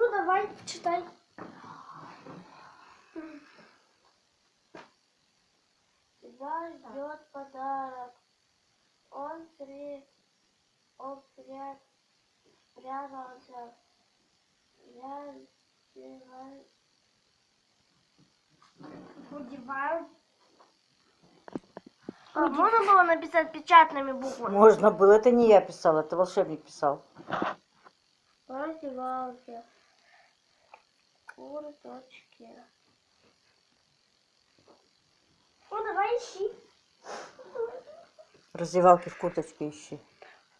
Ну, давай, читай. Тебя ждет подарок. Он при... Он пря... спрятался. Я сбиваю. Удеваю. А можно было написать печатными буквами? Можно было. Это не я писал, это волшебник писал. Раздевался. Курточки. Ну, давай ищи. Раздевалки в курточке ищи.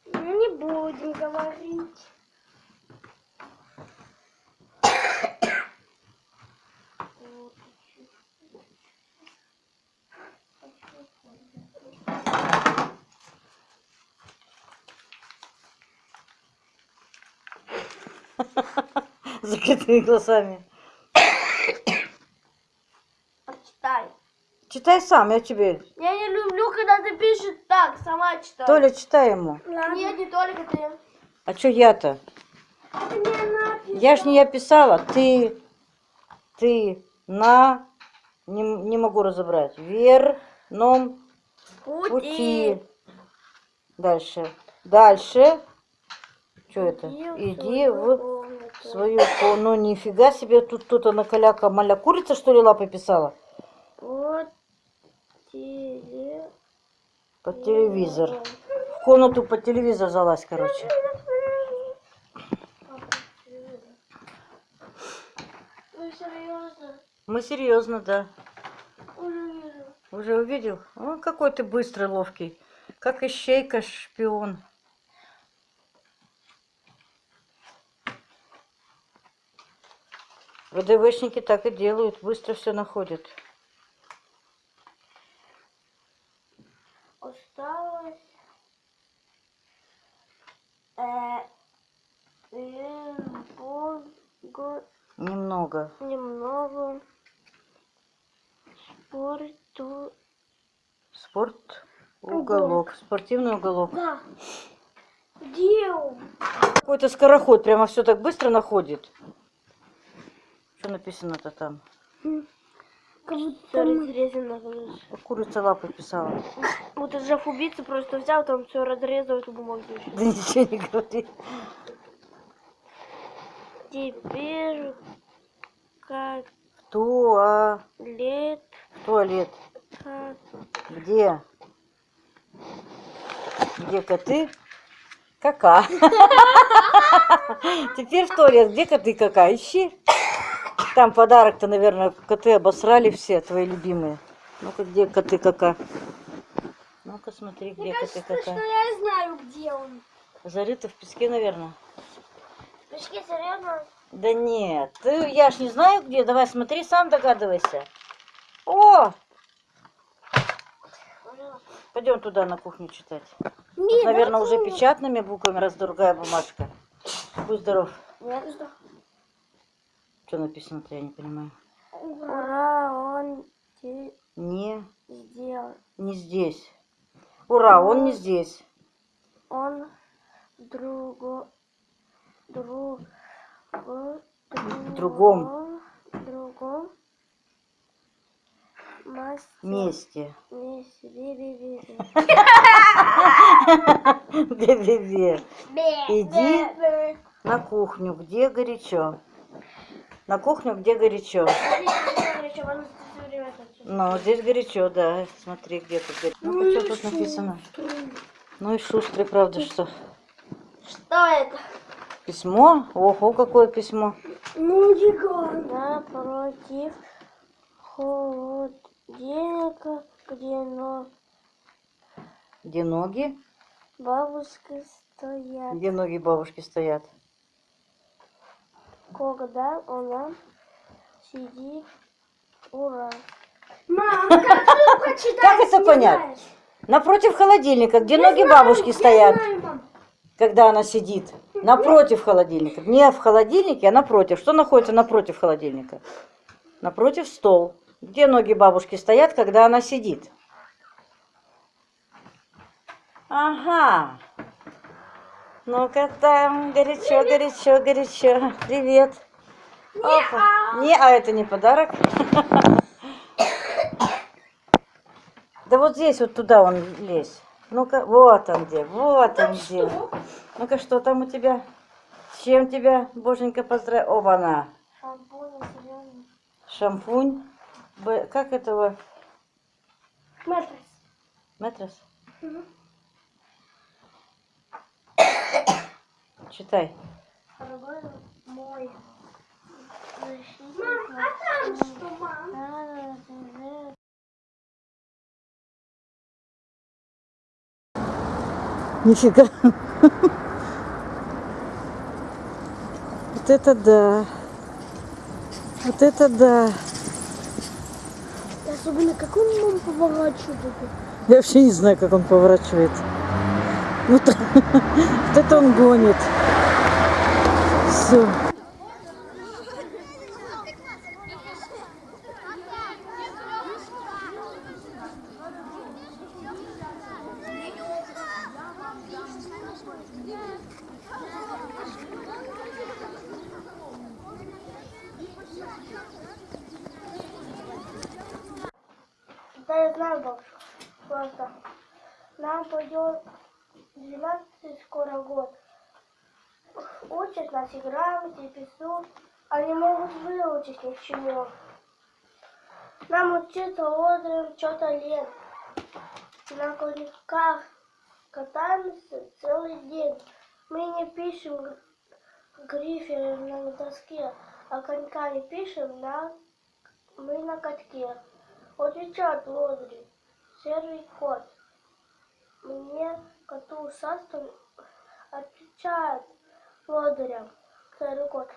Ну, не будем говорить. Закрытыми глазами. Читай. Читай сам, я тебе. Я не люблю, когда ты пишешь так, сама читай. Толя, читай ему. Нет, не только ты. А что я-то? Пишет. Я ж не я писала. Ты, ты, на, не, не могу разобрать. Верном пути. Дальше. Дальше. Что это? Иди в свою ко- Ну нифига себе, тут кто-то на каляка маля курица, что ли, лапой писала? Вот теле... Под телевизор. В комнату под телевизор залазь, короче. Ну, серьезно. Мы серьезно, да. Уже вижу. Уже увидел? О, какой ты быстрый, ловкий. Как ищейка, шпион. ВДВшники так и делают, быстро все находят. Немного, Немного. спорту Спорт, уголок, спортивный уголок. Да. Он? Какой-то скороход прямо все так быстро находит. Что написано-то там? Курица лапой писала. Вот этот жах убийца просто взял, там все разрезал эту бумагу. Да ничего не говори. Теперь как Туа... лет, Туалет. как Где? Где коты? Кака. Теперь в туалет. Где коты кака? Ищи. Там подарок-то, наверное, коты обосрали все, твои любимые. Ну-ка, где коты кака? Ну-ка, смотри, где коты Кажется, что кака. я знаю, где он. Зарыты в песке, наверное. Пешки, серьезно? Да нет, ты, я ж не знаю где. Давай смотри, сам догадывайся. О! Пойдем туда на кухню читать. Нет, Наверное, уже печатными буквами, раз другая бумажка. Будь здоров. Нет, что? Написано-то, я не понимаю. ура, он Не, сделал. не здесь. Ура, он не здесь. Он друго, друг, В другом. другом Месте. месте. Бе-бе-бе. Бе, Иди. На кухню, где горячо. На кухню, где горячо. Ну, здесь горячо, да. Смотри, где тут горячо. Ну, что тут написано? Ну и шустрый, правда, что? Что это? Письмо? Ого, какое письмо. Ну, гигант. Напротив холодильника, где но Где ноги? бабушка стоят. Где ноги бабушки стоят? Когда она сидит, ура. Мам, как ты прочитаешь? Как это понять? Напротив холодильника, где Я ноги знаю, бабушки стоят, знаю, когда она сидит. Напротив холодильника. Не в холодильнике, а напротив. Что находится напротив холодильника? Напротив стол. Где ноги бабушки стоят, когда она сидит? Ага. Ну-ка там, горячо, горячо, горячо. Привет. Опа. Не, а это не подарок. Да вот здесь, вот туда он лезь. Ну-ка, вот он где, вот он где. Ну-ка, что там у тебя? С чем тебя, боженька, поздравляю? Оба-на. Шампунь, зеленый. Шампунь. Как этого? Матрас. Метрос? Мгм. Читай. Мой. Мам, а там что, мам? Нифига. Вот это да. Вот это да. Особенно как он поворачивает. Я вообще не знаю, как он поворачивает. Вот, вот это он гонит. Все. Да, я знаю, бабушка. Просто нам пойдет 12 скоро год. Учат нас и грамоте, и письму, а не могут выучить ничего. Нам учиться утром что-то лет. На коньках катаемся целый день. Мы не пишем г- грифелем на доске, а коньками пишем на мы на катке. Отвечает лодырь, серый кот. Мне коту ушастому отвечает лодырям, серый кот.